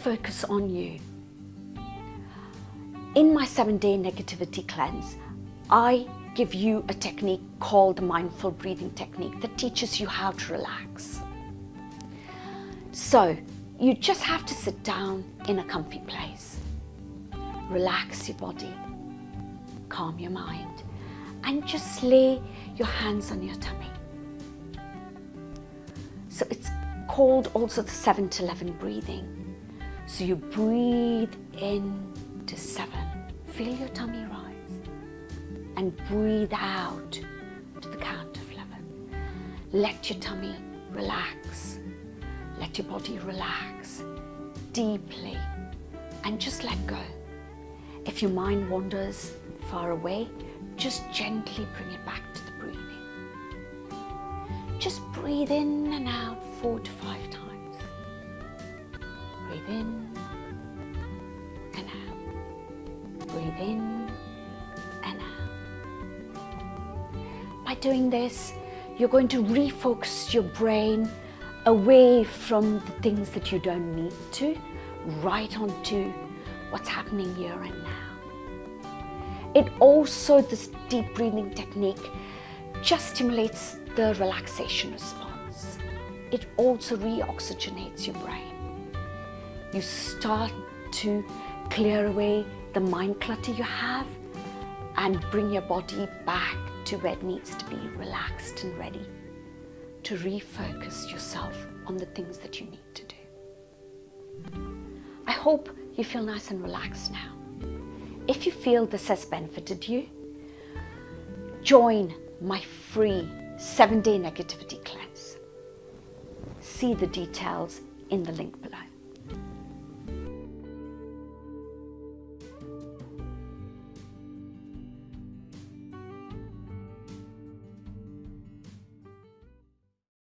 focus on you. In my seven day negativity cleanse, I give you a technique called the mindful breathing technique that teaches you how to relax. So you just have to sit down in a comfy place, relax your body, calm your mind, and just lay your hands on your tummy. So it's called also the 7 to 11 breathing. So you breathe in to 7, feel your tummy rise, and breathe out to the count of 11. Let your tummy relax let your body relax deeply and just let go. If your mind wanders far away, just gently bring it back to the breathing. Just breathe in and out four to five times. Breathe in and out. Breathe in and out. By doing this, you're going to refocus your brain away from the things that you don't need to, right onto what's happening here and now. It also, this deep breathing technique, just stimulates the relaxation response. It also reoxygenates your brain. You start to clear away the mind clutter you have and bring your body back to where it needs to be, relaxed and ready to refocus yourself on the things that you need to do. I hope you feel nice and relaxed now. If you feel this has benefited you, join my free seven day negativity cleanse. See the details in the link below.